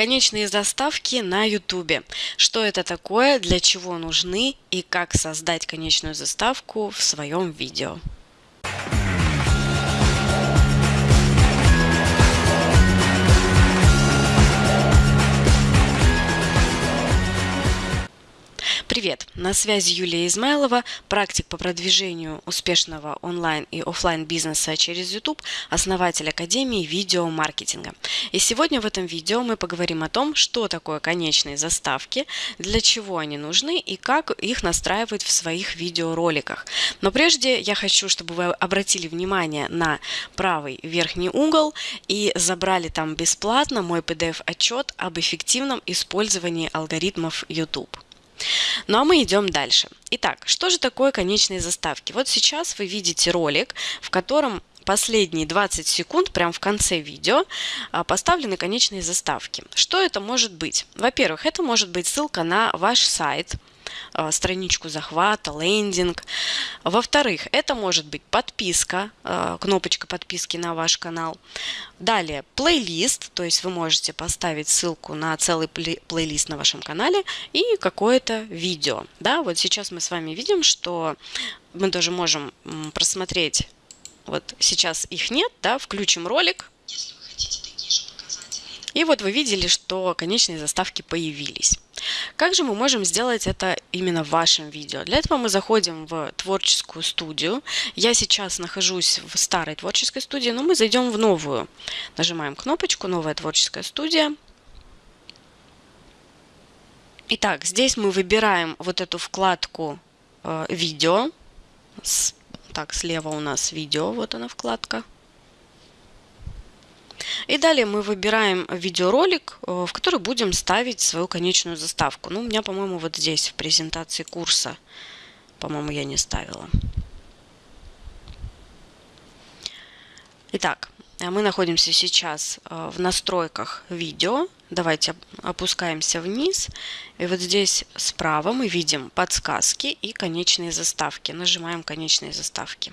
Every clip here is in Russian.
Конечные заставки на YouTube. Что это такое, для чего нужны и как создать конечную заставку в своем видео. Привет! На связи Юлия Измайлова, практик по продвижению успешного онлайн и офлайн бизнеса через YouTube, основатель Академии видеомаркетинга. И сегодня в этом видео мы поговорим о том, что такое конечные заставки, для чего они нужны и как их настраивать в своих видеороликах. Но прежде я хочу, чтобы вы обратили внимание на правый верхний угол и забрали там бесплатно мой PDF-отчет об эффективном использовании алгоритмов YouTube. Ну а мы идем дальше. Итак, что же такое конечные заставки? Вот сейчас вы видите ролик, в котором последние 20 секунд, прямо в конце видео, а, поставлены конечные заставки. Что это может быть? Во-первых, это может быть ссылка на ваш сайт – страничку захвата, лендинг. Во-вторых, это может быть подписка, э, кнопочка подписки на ваш канал. Далее, плейлист, то есть вы можете поставить ссылку на целый плейлист на вашем канале и какое-то видео. Да, вот сейчас мы с вами видим, что мы тоже можем просмотреть, вот сейчас их нет, да, включим ролик. И вот вы видели, что конечные заставки появились. Как же мы можем сделать это именно в вашем видео? Для этого мы заходим в творческую студию. Я сейчас нахожусь в старой творческой студии, но мы зайдем в новую. Нажимаем кнопочку «Новая творческая студия». Итак, здесь мы выбираем вот эту вкладку э, «Видео». Так, слева у нас «Видео», вот она вкладка. И далее мы выбираем видеоролик, э, в который будем ставить свою конечную заставку. Ну, у меня, по-моему, вот здесь в презентации курса, по-моему, я не ставила. Итак, э, мы находимся сейчас э, в настройках видео. Давайте опускаемся вниз. И вот здесь справа мы видим подсказки и конечные заставки. Нажимаем конечные заставки.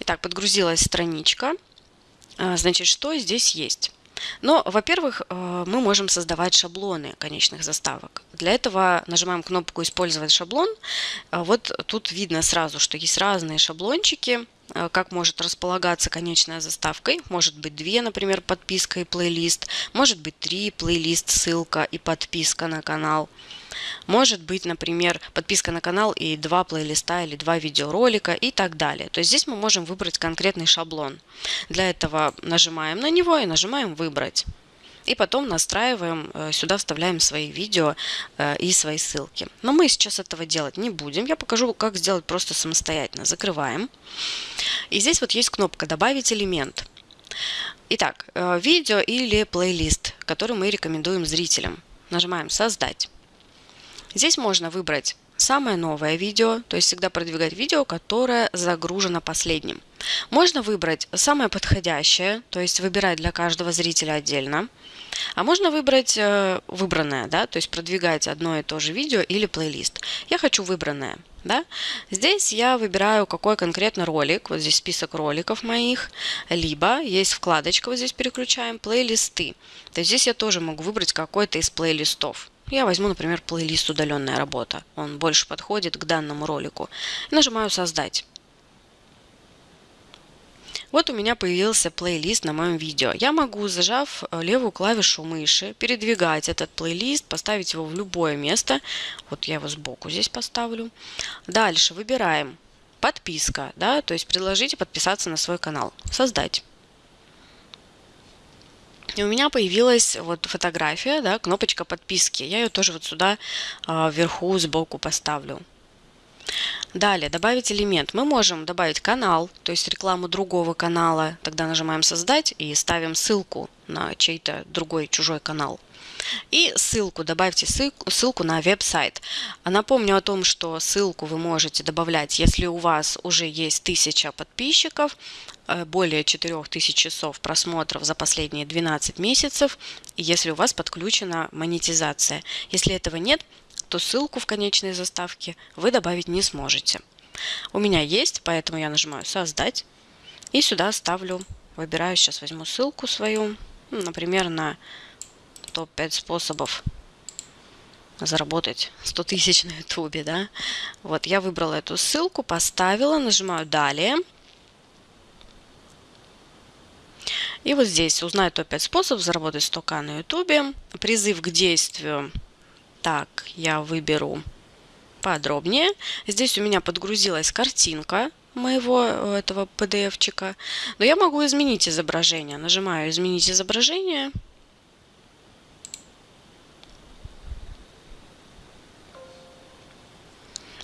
Итак, подгрузилась страничка. А, значит, что здесь есть? Но, во-первых, э, мы можем создавать шаблоны конечных заставок. Для этого нажимаем кнопку «Использовать шаблон». А вот тут видно сразу, что есть разные шаблончики, как может располагаться конечная заставка. может быть две, например, подписка и плейлист. Может быть три, плейлист, ссылка и подписка на канал. Может быть, например, подписка на канал и два плейлиста или два видеоролика и так далее. То есть здесь мы можем выбрать конкретный шаблон. Для этого нажимаем на него и нажимаем «Выбрать». И потом настраиваем, э, сюда вставляем свои видео э, и свои ссылки. Но мы сейчас этого делать не будем. Я покажу, как сделать просто самостоятельно. Закрываем. И здесь вот есть кнопка «Добавить элемент». Итак, э, видео или плейлист, который мы рекомендуем зрителям. Нажимаем «Создать». Здесь можно выбрать самое новое видео, то есть всегда продвигать видео, которое загружено последним. Можно выбрать самое подходящее, то есть выбирать для каждого зрителя отдельно. А можно выбрать э, выбранное, да, то есть продвигать одно и то же видео или плейлист. Я хочу выбранное. Да? Здесь я выбираю, какой конкретно ролик. Вот здесь список роликов моих. Либо есть вкладочка, вот здесь переключаем, плейлисты. То есть здесь я тоже могу выбрать какой-то из плейлистов. Я возьму, например, плейлист «Удаленная работа». Он больше подходит к данному ролику. Нажимаю «Создать». Вот у меня появился плейлист на моем видео. Я могу, зажав э, левую клавишу мыши, передвигать этот плейлист, поставить его в любое место. Вот я его сбоку здесь поставлю. Дальше выбираем подписка, да, то есть предложите подписаться на свой канал. Создать. И у меня появилась вот фотография, да, кнопочка подписки. Я ее тоже вот сюда а, вверху сбоку поставлю. Далее, добавить элемент. Мы можем добавить канал, то есть рекламу другого канала. Тогда нажимаем «Создать» и ставим ссылку на чей-то другой чужой канал. И ссылку, добавьте ссылку на веб-сайт. Напомню о том, что ссылку вы можете добавлять, если у вас уже есть тысяча подписчиков, э, более 4000 часов просмотров за последние 12 месяцев, если у вас подключена монетизация. Если этого нет, то ссылку в конечной заставке вы добавить не сможете. У меня есть, поэтому я нажимаю «Создать» и сюда ставлю, выбираю, сейчас возьму ссылку свою, ну, например, на топ-5 способов заработать 100 тысяч на ютубе, да. Вот, я выбрала эту ссылку, поставила, нажимаю «Далее». И вот здесь узнать топ-5 способов заработать 100к на ютубе. Призыв к действию. Так, я выберу подробнее. Здесь у меня подгрузилась картинка моего э, этого PDF-чика. Но я могу изменить изображение. Нажимаю «Изменить изображение».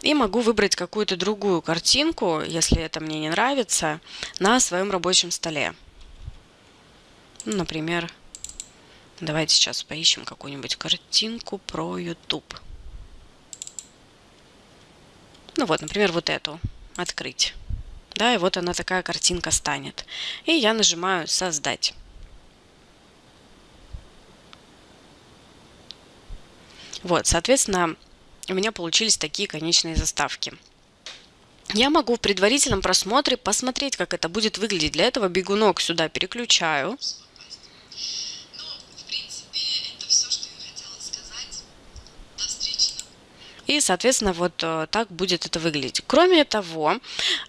И могу выбрать какую-то другую картинку, если это мне не нравится, на своем рабочем столе. Например, давайте сейчас поищем какую-нибудь картинку про YouTube. Ну вот, например, вот эту. Открыть. Да, и вот она такая картинка станет. И я нажимаю «Создать». Вот, соответственно, у меня получились такие конечные заставки. Я могу в предварительном просмотре посмотреть, как это будет выглядеть. Для этого бегунок сюда переключаю. И, соответственно, вот э, так будет это выглядеть. Кроме того,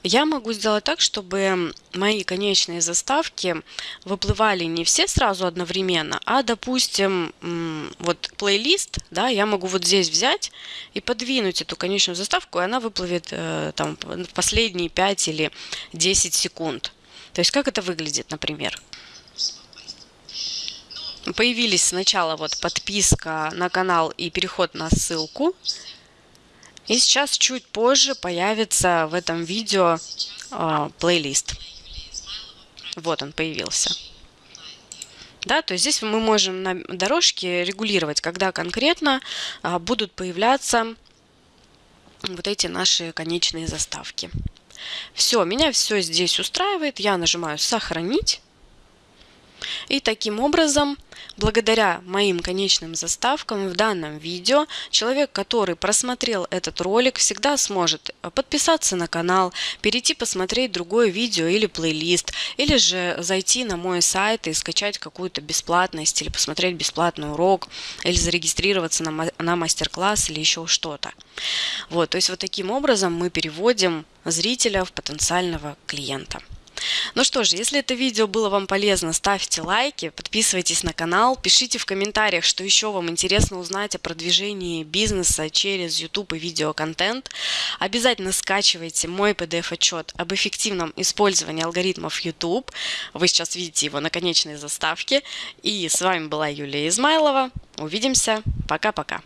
я могу сделать так, чтобы мои конечные заставки выплывали не все сразу одновременно, а, допустим, вот плейлист, да, я могу вот здесь взять и подвинуть эту конечную заставку, и она выплывет э, там в последние 5 или 10 секунд. То есть как это выглядит, например? Появились сначала вот подписка на канал и переход на ссылку. И сейчас чуть позже появится в этом видео э, плейлист. Вот он появился. Да, то есть здесь мы можем на дорожке регулировать, когда конкретно а, будут появляться вот эти наши конечные заставки. Все, меня все здесь устраивает. Я нажимаю «Сохранить». И таким образом, благодаря моим конечным заставкам в данном видео, человек, который просмотрел этот ролик, всегда сможет э, подписаться на канал, перейти посмотреть другое видео или плейлист, или же зайти на мой сайт и скачать какую-то бесплатность, или посмотреть бесплатный урок, или зарегистрироваться на, мастер-класс или еще что-то. Вот, то есть вот таким образом мы переводим зрителя в потенциального клиента. Ну что ж, если это видео было вам полезно, ставьте лайки, подписывайтесь на канал, пишите в комментариях, что еще вам интересно узнать о продвижении бизнеса через YouTube и видеоконтент. Обязательно скачивайте мой PDF-отчет об эффективном использовании алгоритмов YouTube. Вы сейчас видите его на конечной заставке. И с вами была Юлия Измайлова. Увидимся. Пока-пока.